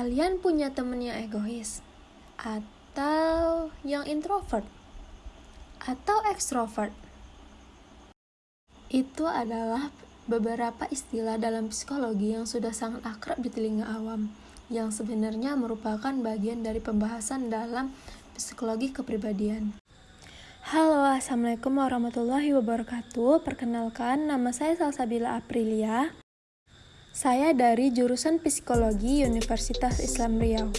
Kalian punya temen yang egois? Atau yang introvert? Atau ekstrovert? Itu adalah beberapa istilah dalam psikologi yang sudah sangat akrab di telinga awam, yang sebenarnya merupakan bagian dari pembahasan dalam psikologi kepribadian. Halo, Assalamualaikum warahmatullahi wabarakatuh. Perkenalkan, nama saya Salsabila Aprilia. Saya dari jurusan Psikologi Universitas Islam Riau.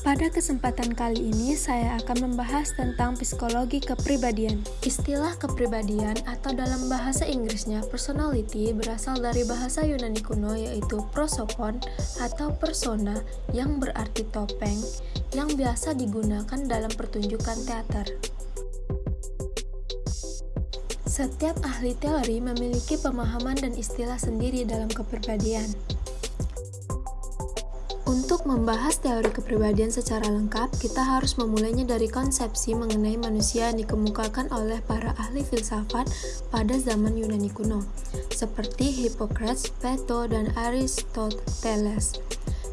Pada kesempatan kali ini, saya akan membahas tentang psikologi kepribadian. Istilah kepribadian atau dalam bahasa Inggrisnya personality berasal dari bahasa Yunani kuno yaitu prosopon atau persona yang berarti topeng yang biasa digunakan dalam pertunjukan teater. Setiap ahli teori memiliki pemahaman dan istilah sendiri dalam kepribadian. Untuk membahas teori kepribadian secara lengkap, kita harus memulainya dari konsepsi mengenai manusia yang dikemukakan oleh para ahli filsafat pada zaman Yunani kuno, seperti Hippocrates, Plato, dan Aristoteles.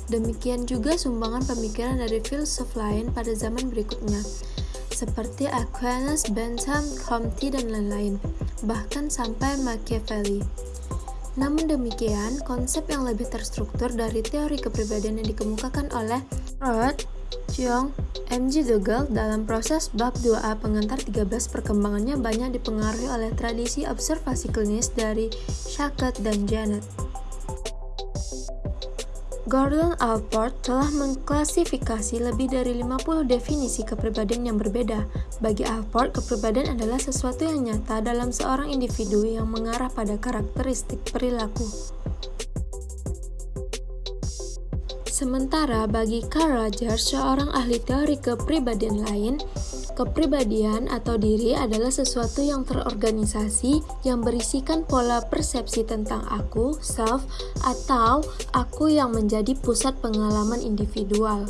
Demikian juga sumbangan pemikiran dari filsuf lain pada zaman berikutnya, seperti Aquinas, Bentham, Comte, dan lain-lain, bahkan sampai Machiavelli. Namun demikian, konsep yang lebih terstruktur dari teori kepribadian yang dikemukakan oleh Freud, Jung, M.G. Dougal dalam proses bab 2A pengantar 13 perkembangannya banyak dipengaruhi oleh tradisi observasi klinis dari Shackett dan Janet. Gordon Allport telah mengklasifikasi lebih dari 50 definisi kepribadian yang berbeda. Bagi Allport, kepribadian adalah sesuatu yang nyata dalam seorang individu yang mengarah pada karakteristik perilaku. Sementara bagi Carl Rogers, seorang ahli teori kepribadian lain, Kepribadian atau diri adalah sesuatu yang terorganisasi yang berisikan pola persepsi tentang aku, self, atau aku yang menjadi pusat pengalaman individual.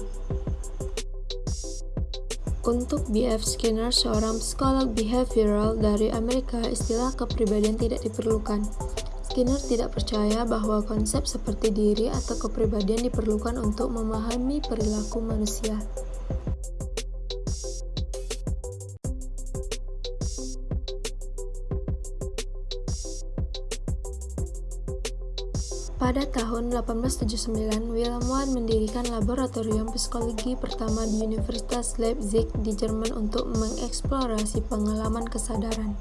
Untuk B.F. Skinner, seorang psikolog behavioral dari Amerika, istilah kepribadian tidak diperlukan. Skinner tidak percaya bahwa konsep seperti diri atau kepribadian diperlukan untuk memahami perilaku manusia. Pada tahun 1879, Wilhelm Wundt mendirikan laboratorium psikologi pertama di Universitas Leipzig di Jerman untuk mengeksplorasi pengalaman kesadaran.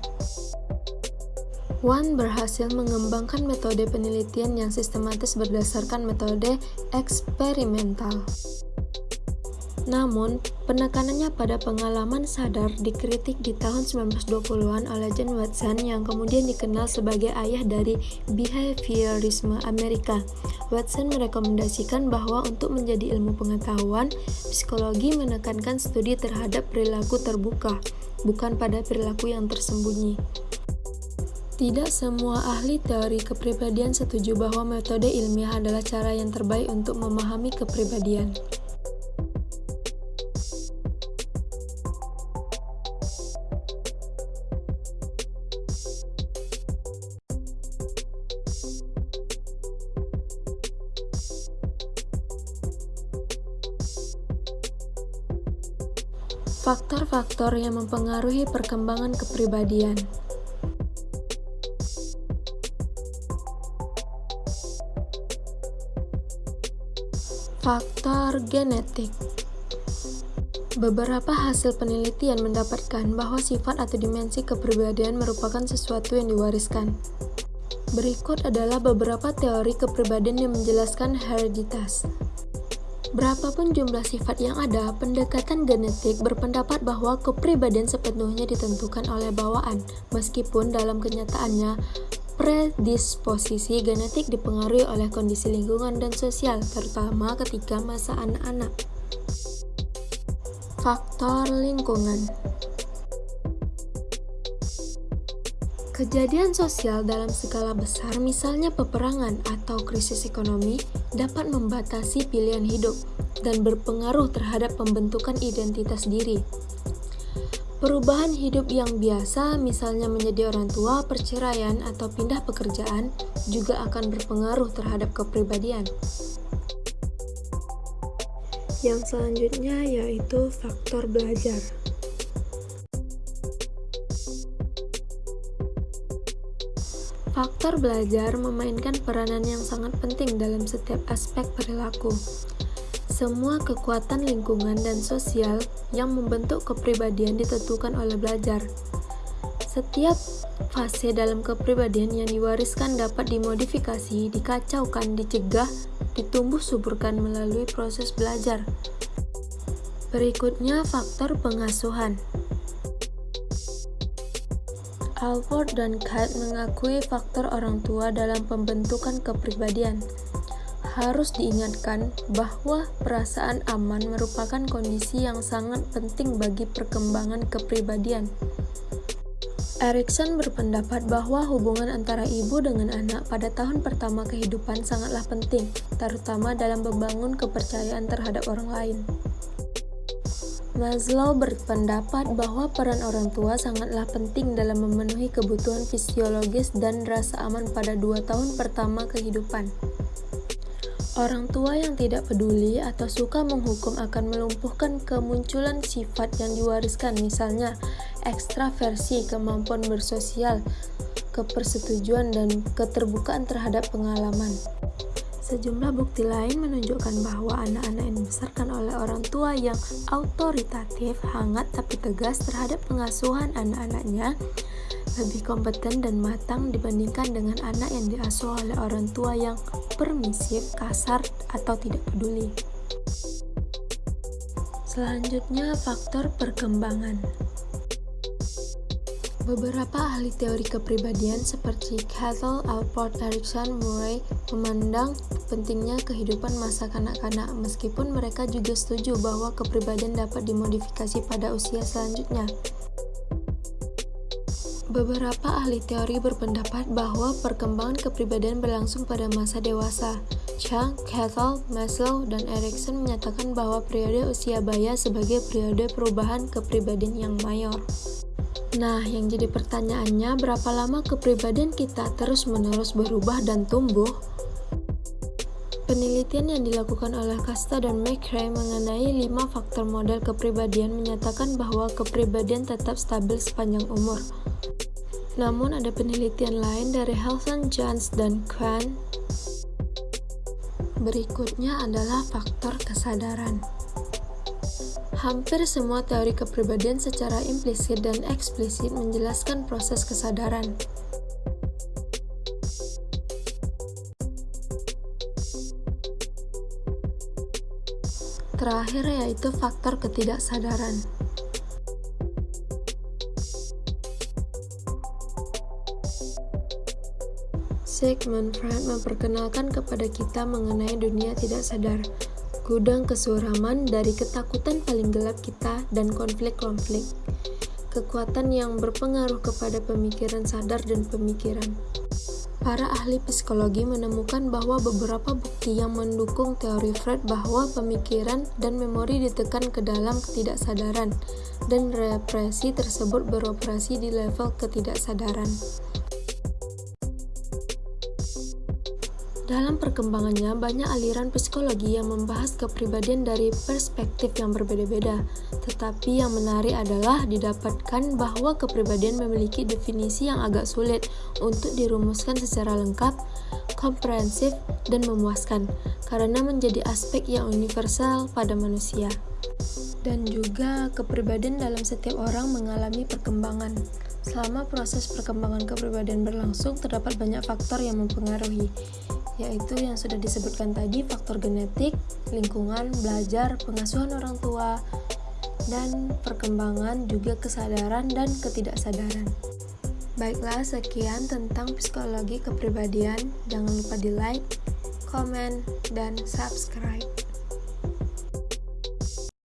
Wundt berhasil mengembangkan metode penelitian yang sistematis berdasarkan metode eksperimental. Namun, penekanannya pada pengalaman sadar dikritik di tahun 1920-an oleh John Watson yang kemudian dikenal sebagai ayah dari behaviorisme Amerika. Watson merekomendasikan bahwa untuk menjadi ilmu pengetahuan, psikologi menekankan studi terhadap perilaku terbuka, bukan pada perilaku yang tersembunyi. Tidak semua ahli teori kepribadian setuju bahwa metode ilmiah adalah cara yang terbaik untuk memahami kepribadian. Faktor-faktor yang mempengaruhi perkembangan kepribadian. Faktor genetik Beberapa hasil penelitian mendapatkan bahwa sifat atau dimensi kepribadian merupakan sesuatu yang diwariskan. Berikut adalah beberapa teori kepribadian yang menjelaskan hereditas. Berapapun jumlah sifat yang ada, pendekatan genetik berpendapat bahwa kepribadian sepenuhnya ditentukan oleh bawaan, meskipun dalam kenyataannya predisposisi genetik dipengaruhi oleh kondisi lingkungan dan sosial, terutama ketika masa anak-anak. Faktor lingkungan Kejadian sosial dalam skala besar, misalnya peperangan atau krisis ekonomi, dapat membatasi pilihan hidup dan berpengaruh terhadap pembentukan identitas diri. Perubahan hidup yang biasa, misalnya menjadi orang tua, perceraian, atau pindah pekerjaan, juga akan berpengaruh terhadap kepribadian. Yang selanjutnya yaitu faktor belajar. Faktor belajar memainkan peranan yang sangat penting dalam setiap aspek perilaku. Semua kekuatan lingkungan dan sosial yang membentuk kepribadian ditentukan oleh belajar. Setiap fase dalam kepribadian yang diwariskan dapat dimodifikasi, dikacaukan, dicegah, ditumbuh suburkan melalui proses belajar. Berikutnya faktor pengasuhan. Alford dan Kite mengakui faktor orang tua dalam pembentukan kepribadian harus diingatkan bahwa perasaan aman merupakan kondisi yang sangat penting bagi perkembangan kepribadian. Erikson berpendapat bahwa hubungan antara ibu dengan anak pada tahun pertama kehidupan sangatlah penting, terutama dalam membangun kepercayaan terhadap orang lain. Maslow berpendapat bahwa peran orang tua sangatlah penting dalam memenuhi kebutuhan fisiologis dan rasa aman pada dua tahun pertama kehidupan. Orang tua yang tidak peduli atau suka menghukum akan melumpuhkan kemunculan sifat yang diwariskan, misalnya ekstraversi, kemampuan bersosial, kepersetujuan, dan keterbukaan terhadap pengalaman. Sejumlah bukti lain menunjukkan bahwa anak-anak yang dibesarkan oleh orang tua yang autoritatif, hangat tapi tegas terhadap pengasuhan anak-anaknya lebih kompeten dan matang dibandingkan dengan anak yang diasuh oleh orang tua yang permisif, kasar, atau tidak peduli. Selanjutnya, faktor perkembangan. Beberapa ahli teori kepribadian seperti Cattell, Alport, Erikson, Murray memandang pentingnya kehidupan masa kanak-kanak meskipun mereka juga setuju bahwa kepribadian dapat dimodifikasi pada usia selanjutnya. Beberapa ahli teori berpendapat bahwa perkembangan kepribadian berlangsung pada masa dewasa. Chang, Cattell, Maslow, dan Erikson menyatakan bahwa periode usia baya sebagai periode perubahan kepribadian yang mayor. Nah, yang jadi pertanyaannya, berapa lama kepribadian kita terus-menerus berubah dan tumbuh? Penelitian yang dilakukan oleh Kasta dan McRae mengenai lima faktor model kepribadian menyatakan bahwa kepribadian tetap stabil sepanjang umur. Namun ada penelitian lain dari Helson, Jones, dan Kwan. Berikutnya adalah faktor kesadaran. Hampir semua teori kepribadian secara implisit dan eksplisit menjelaskan proses kesadaran. Terakhir yaitu faktor ketidaksadaran. Sigmund Freud memperkenalkan kepada kita mengenai dunia tidak sadar, gudang kesuraman dari ketakutan paling gelap kita dan konflik-konflik, kekuatan yang berpengaruh kepada pemikiran sadar dan pemikiran. Para ahli psikologi menemukan bahwa beberapa bukti yang mendukung teori Freud bahwa pemikiran dan memori ditekan ke dalam ketidaksadaran, dan represi tersebut beroperasi di level ketidaksadaran. Dalam perkembangannya, banyak aliran psikologi yang membahas kepribadian dari perspektif yang berbeda-beda. Tetapi yang menarik adalah didapatkan bahwa kepribadian memiliki definisi yang agak sulit untuk dirumuskan secara lengkap, komprehensif, dan memuaskan, karena menjadi aspek yang universal pada manusia. Dan juga kepribadian dalam setiap orang mengalami perkembangan. Selama proses perkembangan kepribadian berlangsung, terdapat banyak faktor yang mempengaruhi yaitu yang sudah disebutkan tadi faktor genetik, lingkungan, belajar, pengasuhan orang tua, dan perkembangan juga kesadaran dan ketidaksadaran. Baiklah, sekian tentang psikologi kepribadian. Jangan lupa di like, komen, dan subscribe.